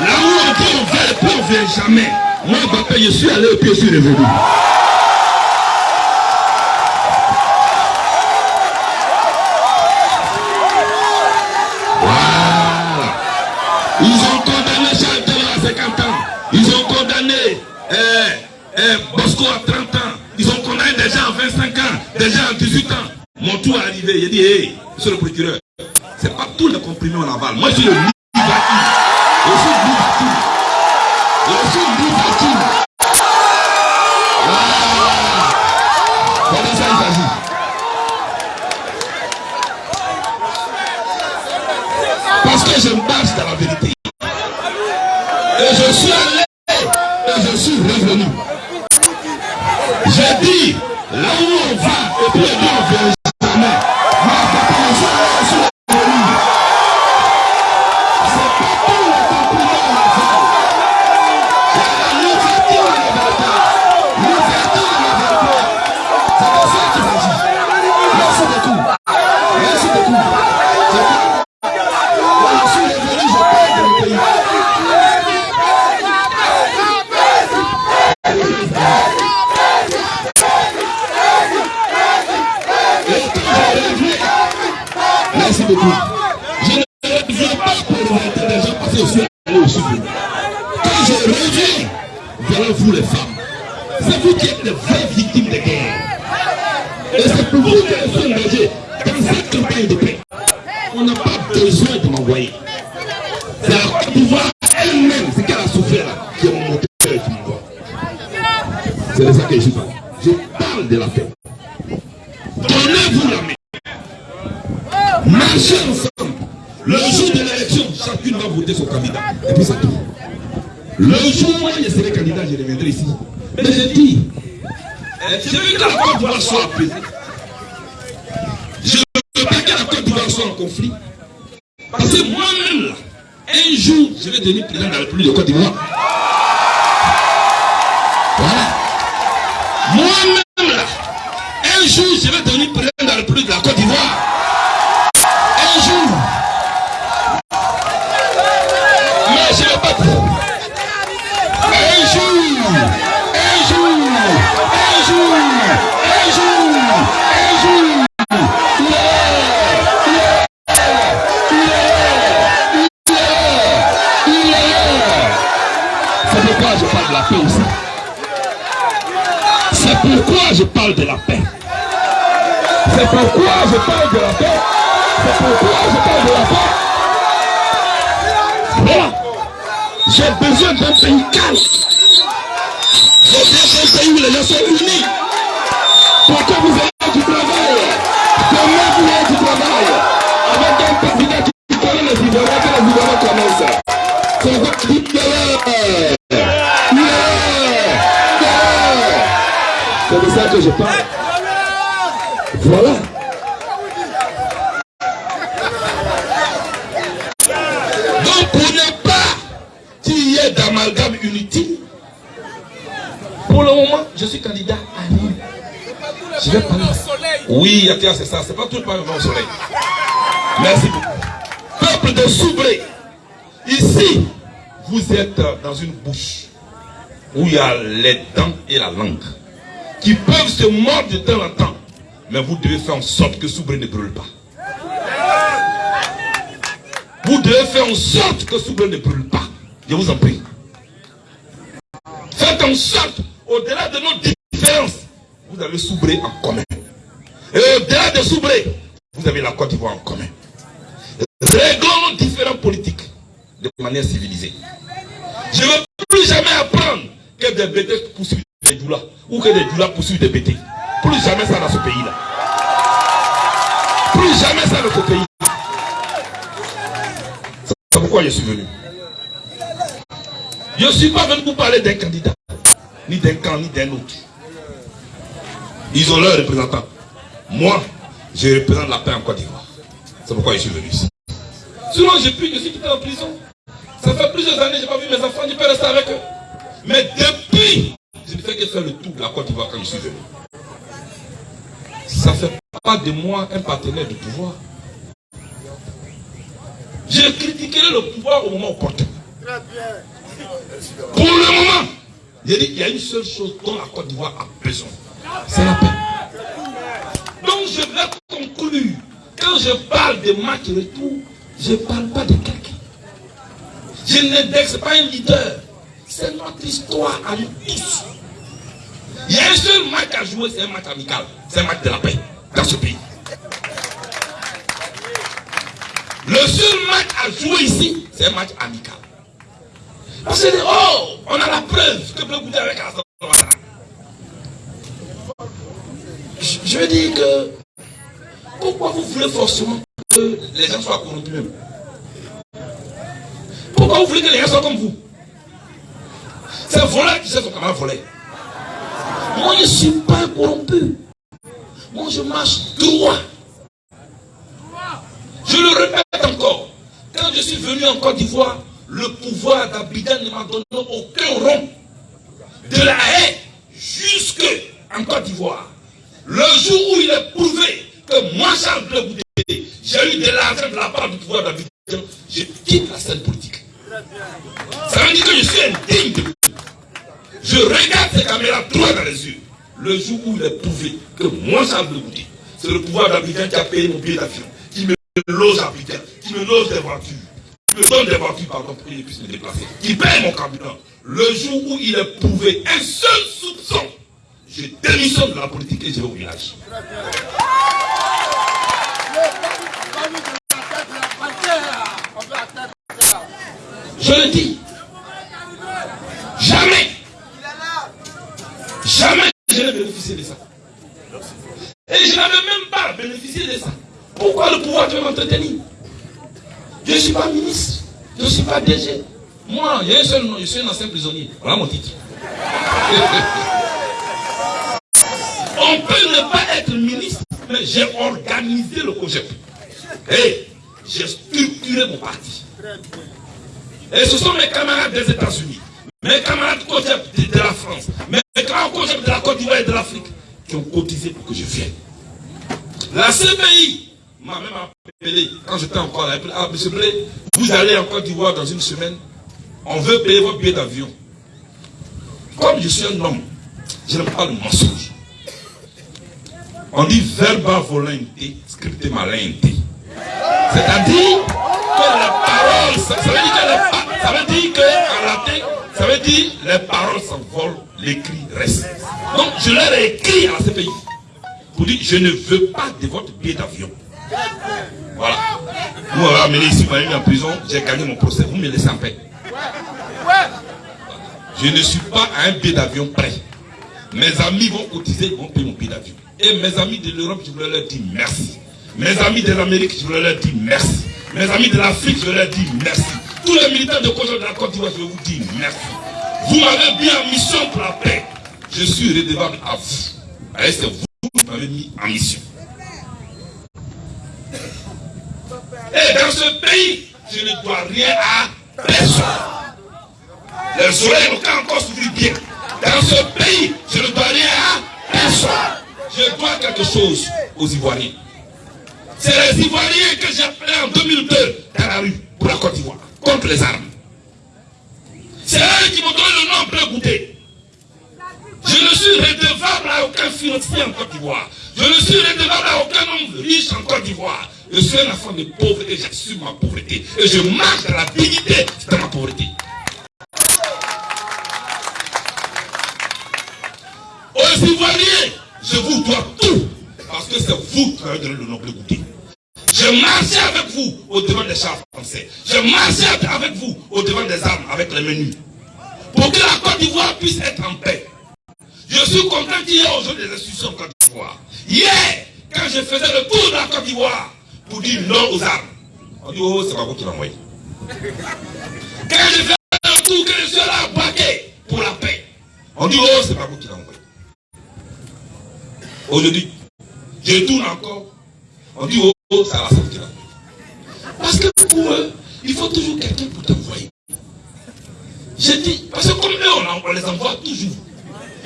Speaker 3: Là où on on va, vient jamais. Moi, papa, je suis allé et puis je suis revenu. Ils ont condamné Charles à 50 ans. Ils ont condamné eh, eh, Bosco à 30 ans. Ils ont condamné des gens à 25 ans, des gens à 18 ans. Mon tour est arrivé. J'ai dit, hé, hey, monsieur le procureur, c'est pas tout le comprimé en aval. Moi, je suis le C'est de ça que je parle. Je parle de la paix. Donnez-vous la main. Marchez ensemble. Le jour de l'élection, chacune va voter son candidat. Et puis ça tout. Le jour où je serai candidat, je reviendrai ici. Mais je dis, je veux que la Côte d'Ivoire soit apaisée. Je veux pas que la Côte d'Ivoire soit en conflit. Parce que moi-même, un jour, je vais devenir président de la République de Côte d'Ivoire. Moi-même, pourquoi je parle de la paix. C'est pourquoi je parle de la paix. C'est pourquoi je parle de la paix. Voilà. J'ai besoin d'un pays calme. J'ai besoin pays où les gens sont unis. Pour que vous ayez du travail. Demain, vous ayez du travail. Avec un président qui connaît les Ivoiriens, que les Ivoiriens connaissent. C'est votre C'est de ça que je parle. Voilà. Donc pour ne pas qu'il y ait d'amalgame inutile, pour le moment, je suis candidat à Lille. Je vais parler. Oui, Yatia, c'est ça. C'est pas tout le Parlement au soleil. Merci beaucoup. Peuple de Soubré, ici, vous êtes dans une bouche où il y a les dents et la langue qui peuvent se mordre de temps en temps. Mais vous devez faire en sorte que Soubré ne brûle pas. Vous devez faire en sorte que Soubré ne brûle pas. Je vous en prie. Faites en sorte, au-delà de nos différences, vous avez Soubré en commun. Et au-delà de Soubré, vous avez la Côte d'Ivoire en commun. Réglons nos différents politiques de manière civilisée. Je ne veux plus jamais apprendre que des bêtés poursuivent des doulas ou que des doulas poursuivent des bêtés. Plus jamais ça dans ce pays-là. Plus jamais ça dans ce pays. C'est pourquoi je suis venu. Je suis pas venu pour parler d'un candidat, ni d'un camp, ni d'un autre. Ils ont leurs représentants. Moi, je représente la paix en Côte d'Ivoire. C'est pourquoi je suis venu ici. Sinon, j'ai pu, je suis en prison. Ça fait plusieurs années, je n'ai pas vu mes enfants, je peux rester avec eux. Mais depuis, je ne fais que faire le tour de la Côte d'Ivoire quand je suis venu. Ça ne fait pas de moi un partenaire du pouvoir. Je critiquerai le pouvoir au moment opportun. Pour le moment, j'ai dit, il y a une seule chose dont la Côte d'Ivoire a besoin. C'est la paix. Donc je vais conclure. Quand je parle de match retour, je ne parle pas de quelqu'un. Je n'indexe pas un leader. C'est notre histoire à nous tous. Il y a un seul match à jouer, c'est un match amical. C'est un match de la paix dans ce pays. Le seul match à jouer ici, c'est un match amical. Parce que, oh, on a la preuve que Bleu avec Alassane. Je, je veux dire que, pourquoi vous voulez forcément que les gens soient corrompus Pourquoi vous voulez que les gens soient comme vous? C'est un voleur qui sait son camarade voler. Moi, je ne suis pas corrompu. Moi, je marche droit. Je le répète encore. Quand je suis venu en Côte d'Ivoire, le pouvoir d'Abidjan ne m'a donné aucun rond. De la haie jusque en Côte d'Ivoire. Le jour où il est prouvé que moi, Charles Bleu j'ai eu de l'argent de la part du pouvoir d'Abidjan, je quitte la scène politique. Ça veut dire que je suis indigne de vous. Je regarde ces caméras droit dans les yeux. Le jour où il est prouvé que moi, Charles Bleu Goudé, c'est le pouvoir d'Abidjan qui a payé mon billet d'avion, qui me loge à Abidjan, qui me loge des voitures, qui me donne des voitures, pardon, pour que je puisse me déplacer, qui paye mon carburant. Le jour où il est prouvé un seul soupçon, je démissionne de la politique et je vais au village. Je le dis. Jamais. Jamais je n'ai bénéficié de ça. Et je n'avais même pas bénéficié de ça. Pourquoi le pouvoir veut m'entretenir? Je ne suis pas ministre. Je ne suis pas DG. Moi, il y a un seul nom, je suis un ancien prisonnier. Voilà mon titre. [laughs] On peut ne pas être ministre, mais j'ai organisé le COGEP. Et j'ai structuré mon parti. Et ce sont mes camarades des États-Unis, mes camarades COGEP de, de la France, mes camarades COGEP de la Côte d'Ivoire et de l'Afrique qui ont cotisé pour que je vienne. La CPI m'a même appelé quand j'étais encore là. Ah, monsieur Blé, vous allez en Côte d'Ivoire dans une semaine. On veut payer votre billet d'avion. Comme je suis un homme, je n'aime pas le mensonge. On dit verba volente, scripte malente. C'est-à-dire que les ça, veut dire que ça veut dire que en latin, ça veut dire les paroles s'envolent, l'écrit reste. Donc je leur ai écrit à la CPI pour dire je ne veux pas de votre billet d'avion. Voilà. Vous m'avez amené ici, vous m'avez mis en prison, j'ai gagné mon procès. Vous me laissez en paix. Je ne suis pas à un billet d'avion prêt. Mes amis vont cotiser, ils vont payer mon billet d'avion. Et mes amis de l'Europe, je voulais leur dire merci. Mes amis de l'Amérique, je voulais leur dire merci. Mes amis de l'Afrique, je leur dis merci. Tous les militaires de Côte d'Ivoire, je vous dire merci. Vous m'avez mis en mission pour la paix. Je suis redevable à vous. C'est vous qui m'avez mis en mission. Et dans ce pays, je ne dois rien à personne. Les soleils n'ont qu'à encore s'ouvrir bien. Dans ce pays, je ne dois rien à personne. Je dois quelque chose aux Ivoiriens. C'est les Ivoiriens que j'ai appelés en 2002 dans la rue pour la Côte d'Ivoire, contre les armes. C'est eux qui m'ont donné le nom Bleu Goûté. Je ne suis redevable à aucun financier en Côte d'Ivoire. Je ne suis redevable à aucun homme riche en Côte d'Ivoire. Je suis un enfant de pauvre et j'assume ma pauvreté. Et je marche dans la dignité de ma pauvreté. Aux Ivoiriens, je vous dois tout. Parce que c'est vous qui avez donné le nom Bleu Goûté. Je marchais avec vous au devant des chars français. Je marchais avec vous au devant des armes avec les menus. Pour que la Côte d'Ivoire puisse être en paix. Je suis content qu'il y ait aujourd'hui des institutions en Côte d'Ivoire. Hier, quand je faisais le tour de la Côte d'Ivoire pour dire non aux armes, on dit oh, c'est pas vous qui l'envoyez. Quand je fais le tour, que je suis là à braquer pour la paix, on dit oh, c'est pas vous qui l'envoyez. Aujourd'hui, je tourne encore, on dit oh, oh ça va sortir. Parce que pour eux, il faut toujours quelqu'un pour t'envoyer. Je dis, parce que comme eux, on, les envoie toujours.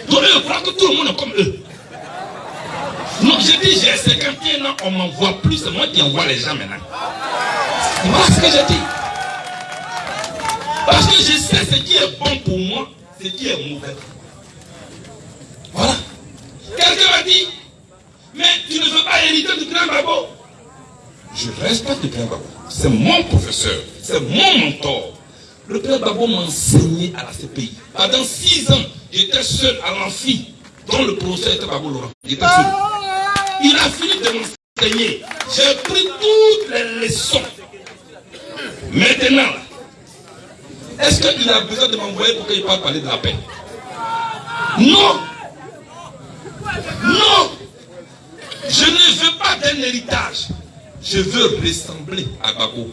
Speaker 3: Donc eux, croient que tout le monde est comme eux. Non, je dis, j'ai 51 ans, on m'envoie plus, c'est moi qui envoie les gens maintenant. Voilà ce que je dis. Parce que je sais ce qui est bon pour moi, ce qui est mauvais. Voilà. Quelqu'un m'a dit, mais tu ne veux pas hériter du grand babo. Je respecte grand babo. C'est mon professeur, c'est mon mentor. Le père Babo m'a enseigné à la CPI. Pendant six ans, j'étais seul à l'amphi, dont le professeur était Babo Laurent. J'étais seul. Il a fini de m'enseigner. J'ai pris toutes les leçons. Maintenant, est-ce qu'il a besoin de m'envoyer pour qu'il parle parler de la paix? Non Non Je ne veux pas d'un héritage. Je veux ressembler à Babo.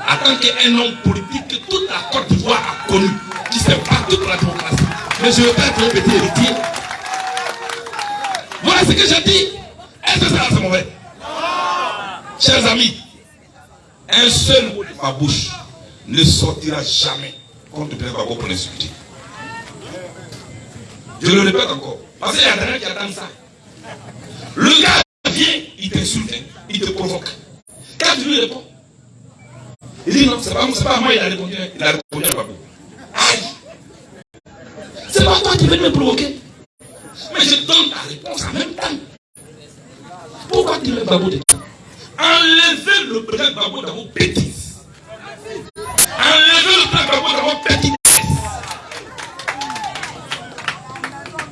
Speaker 3: En tant qu'un homme politique que toute la Côte d'Ivoire a connu, qui s'est battu pour la démocratie. Mais je ne veux pas être un petit héritier. Voilà ce que j'ai dit. Est-ce que ça c'est mauvais? Chers amis, un seul mot de ma bouche ne sortira jamais contre Pierre Babo pour l'insulter. Je le répète encore. Parce qu'il y a des gens qui attendent ça. Le gars vient, il t'insulte, il te provoque. Quand tu lui réponds, il dit non, c'est pas, pas moi, il a répondu, il a répondu à Babou. Aïe! C'est pas toi qui viens me provoquer. Mais je donne ta réponse en même temps. Pourquoi tu mets Babou dedans Enlevez le président Babou dans vos bêtises. Enlevez le président Babou dans vos bêtises.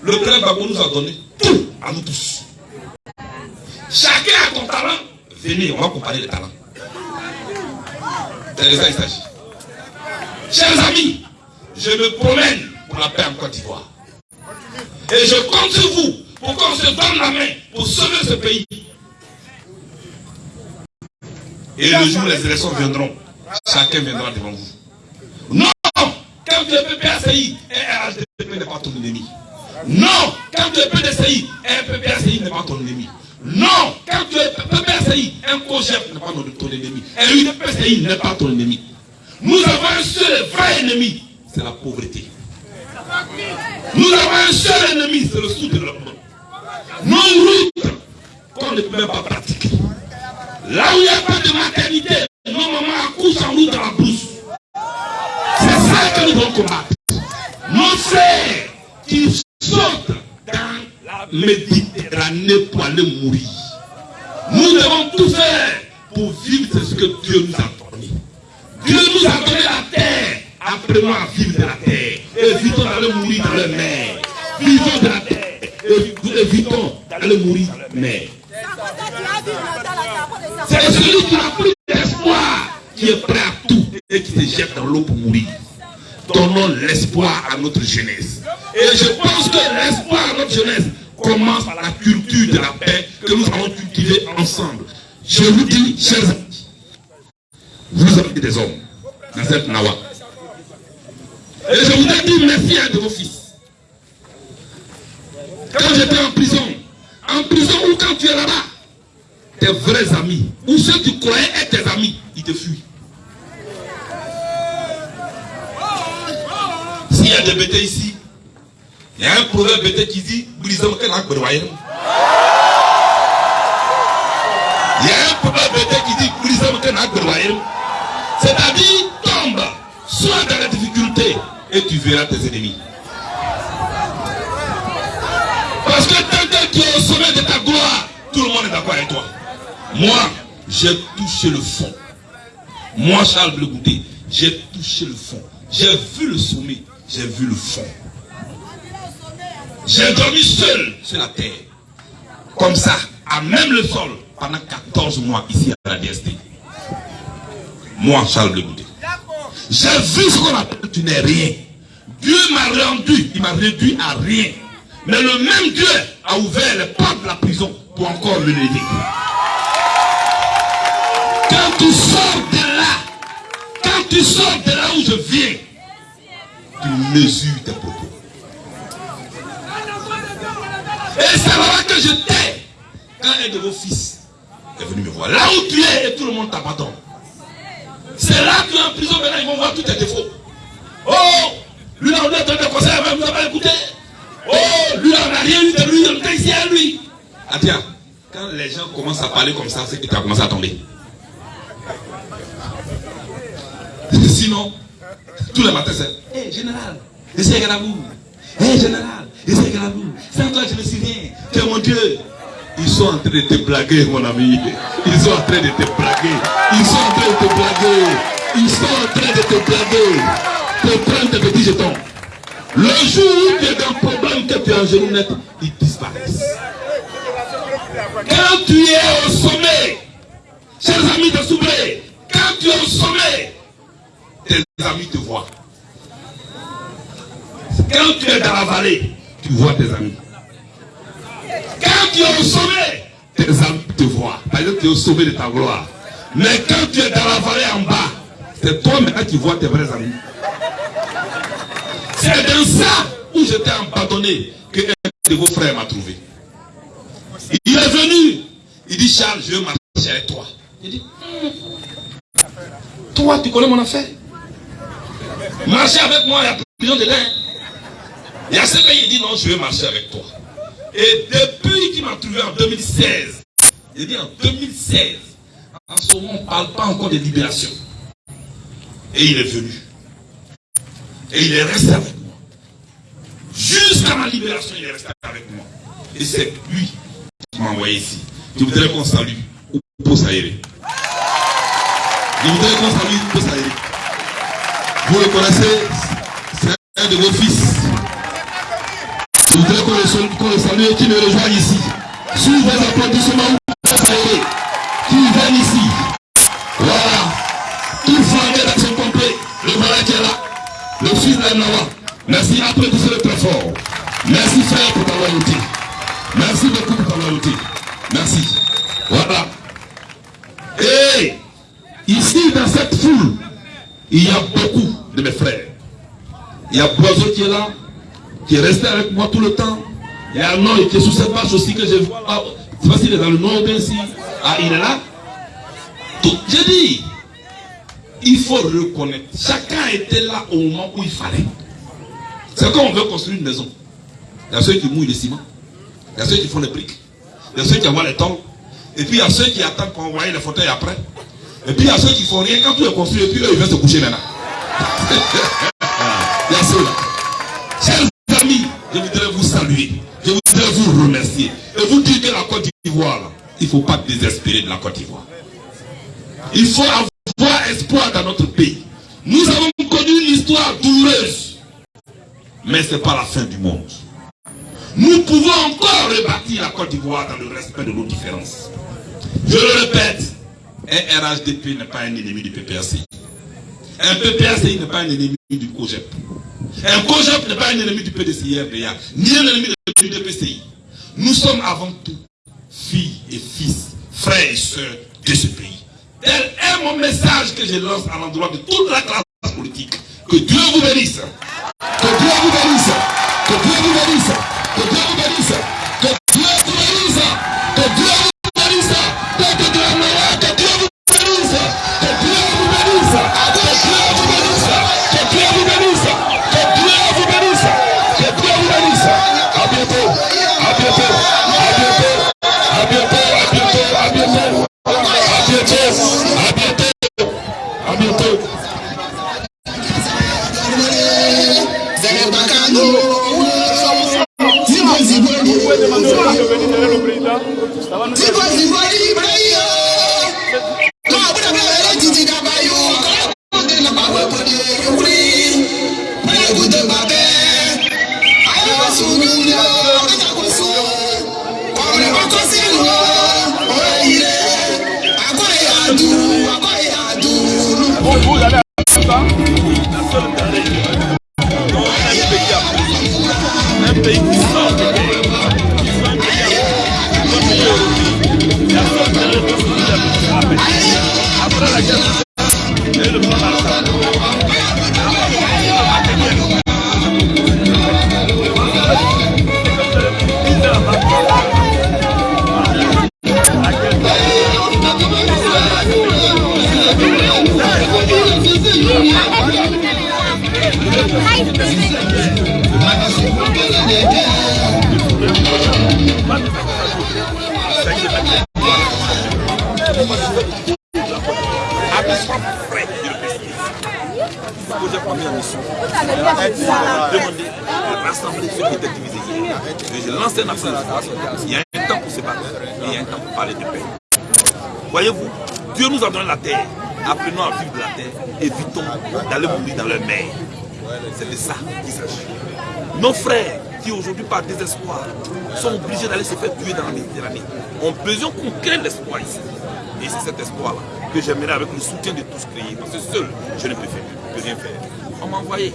Speaker 3: Le président Babou nous a donné tout à nous tous. Chacun a ton talent. Venez, on va comparer les talents. C'est de ça qu'il s'agit. Chers amis, je me promène pour la paix en Côte d'Ivoire. Et je compte sur vous pour qu'on se donne la main pour sauver ce pays. Et le jour où les élections viendront, chacun viendra devant vous. Non Quand tu es PPACI, un RHDP n'est pas ton ennemi. Non Quand tu es PDCI, un PPACI n'est pas ton ennemi. Non Quand tu es PPACI, un COGEF n'est pas ton ennemi. Un UDPCI n'est pas ton ennemi. Nous avons un seul vrai ennemi, c'est la pauvreté. Nous avons un seul ennemi, c'est le sous-développement. Nos routes qu'on ne peut même pas pratiquer. Là où il n'y a pas de maternité, nos mamans accouchent en route dans la brousse. C'est ça que nous devons combattre. Nos frères qui sautent dans Méditerranée pour aller mourir. Nous devons tout faire pour vivre ce que Dieu nous a donné. Dieu nous a donné la terre. Apprenons à vivre de la terre. Évitons d'aller mourir dans le mer. Vivons de la terre. Évitons d'aller mourir dans le mer. C'est celui qui n'a plus d'espoir qui est prêt à tout et qui se jette dans l'eau pour mourir. Donnons l'espoir à notre jeunesse. Et je pense que l'espoir à notre jeunesse commence par la culture de la paix que nous allons cultiver ensemble. Je vous dis, chers amis, vous êtes des hommes dans cette Nawa. Et je voudrais dire merci à de vos fils. Quand j'étais en prison, en prison ou quand tu es là-bas, tes vrais amis, ou ceux que tu être tes amis, ils te fuient. S'il y a des bêtés ici, il y a un proverbe bêté qui dit Il y a un proverbe bêté qui dit C'est-à-dire, tombe, sois dans la difficulté et tu verras tes ennemis. Parce que tant que tu es au sommet de ta gloire, tout le monde est d'accord avec toi. Moi, j'ai touché le fond. Moi, Charles Blegoudé, j'ai touché le fond. J'ai vu le sommet, j'ai vu le fond. J'ai dormi seul sur la terre. Comme ça, à même le sol, pendant 14 mois ici à la DST. Moi, Charles Blegoudé. J'ai vu ce qu'on appelle tu n'es rien. Dieu m'a rendu, il m'a réduit à rien. Mais le même Dieu a ouvert les portes de la prison pour encore me lever. Quand tu sors de là, quand tu sors de là où je viens, tu mesures tes propos. Et c'est là que je t'ai. Quand un de vos fils est venu me voir, là où tu es, et tout le monde t'abandonne. C'est là que tu es en prison, maintenant ils vont voir tous tes défauts. Oh, lui on est de conseil, vous n'avez pas écouté. Oh, lui on n'a rien eu de lui, on était ici à lui. Ah quand les gens commencent à parler comme ça, c'est que tu as commencé à tomber. Sinon, tous les matins, c'est Hé général, essayez à vous. Hé général, essayez à vous. Sans toi, je ne suis rien. Tu es mon Dieu. Ils sont en train de te blaguer, mon ami. Ils sont en train de te blaguer. Ils sont en train de te blaguer. Ils sont en train de te blaguer. pour prendre tes petits jetons. Le jour où tu es dans un problème que tu es en genou net, ils disparaissent. Quand tu es au sommet, chers amis de Soubré, quand tu es au sommet, tes amis te voient. Quand tu es dans la vallée, tu vois tes amis. Quand tu es au sommet, tes amis te voient. Parce que tu es au sommet de ta gloire. Mais quand tu es dans la vallée en bas, c'est toi maintenant qui vois tes vrais amis. C'est dans ça où j'étais abandonné que un de vos frères m'a trouvé. Il est venu. Il dit, Charles, je veux marcher avec toi. Il dit, toi, tu connais mon affaire? Marcher avec moi, il y a prison de l'air. Il y a ce pays, il dit, non, je veux marcher avec toi. Et depuis qu'il m'a trouvé en 2016, il dit en 2016, en ce moment, on ne parle pas encore de libération. Et il est venu. Et il est resté avec moi. Jusqu'à ma libération, il est resté avec moi. Et c'est lui qui m'a envoyé ici. Je voudrais qu'on salue Oupo Saïré. Je voudrais qu'on salue Oupo Saïré. Vous le connaissez, c'est un de vos fils. Je voudrais qu'on le, salue- et qu'il me rejoigne ici. Sous vos applaudissements, qui viennent ici. Voilà. Tout flanqué d'action complet. Le voilà qui est là. Le fils d'Anawa. Merci, applaudissez-le très fort. Merci frère pour ta loyauté. Merci beaucoup pour ta loyauté. Merci. Voilà. Et ici, dans cette foule, il y a beaucoup de mes frères. Il y a Boiseau qui est là, qui est resté avec moi tout le temps. Il y a Noé qui est sous cette vache aussi que je vois. Ah, Je ne sais pas s'il est dans le bien si. Ah, il est là. J'ai dit, il faut reconnaître. Chacun était là au moment où il fallait. C'est comme on veut construire une maison. Il y a ceux qui mouillent le ciment. Il y a ceux qui font les briques. Il y a ceux qui envoient les tôles. Et puis il y a ceux qui attendent qu'on envoie les fauteuils après. Et puis il y a ceux qui font rien quand tout est construit. Et puis eux, ils viennent se coucher maintenant. [laughs] faut pas désespérer de la Côte d'Ivoire. Il faut avoir espoir dans notre pays. Nous avons connu une histoire douloureuse. Mais ce n'est pas la fin du monde. Nous pouvons encore rebâtir la Côte d'Ivoire dans le respect de nos différences. Je le répète, un RHDP n'est pas un ennemi du PPRCI. Un PPRCI n'est pas un ennemi du COGEP. Un COGEP n'est pas un ennemi du PDCI-RDA, ni un ennemi du DPCI. Nous sommes avant tout filles et fils, frères et sœurs de ce pays. Tel est mon message que je lance à l'endroit de toute la classe politique. Que Dieu vous bénisse. Que Dieu vous bénisse. Que Dieu vous bénisse. Que Dieu vous bénisse.
Speaker 5: fait demander aux gens de
Speaker 3: venir donner le président. Mourir dans leur mer. C'est de ça qu'il s'agit. Nos frères qui aujourd'hui par désespoir sont obligés d'aller se faire tuer dans la Méditerranée ont besoin qu'on crée l'espoir ici. Et c'est cet espoir-là que j'aimerais avec le soutien de tous créer. Parce que seul, je ne peux, faire, rien faire. On m'a envoyé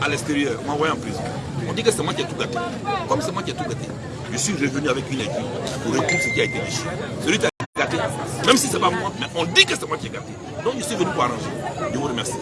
Speaker 3: à l'extérieur, on m'a envoyé en prison. On dit que c'est moi qui ai tout gâté. Comme c'est moi qui ai tout gâté, je suis revenu avec une équipe pour reprendre ce qui a été déchiré. Celui qui a gâté, même si ce n'est pas moi, mais on dit que c'est moi qui ai gâté. Donc je suis venu pour arranger. Je vous remercie.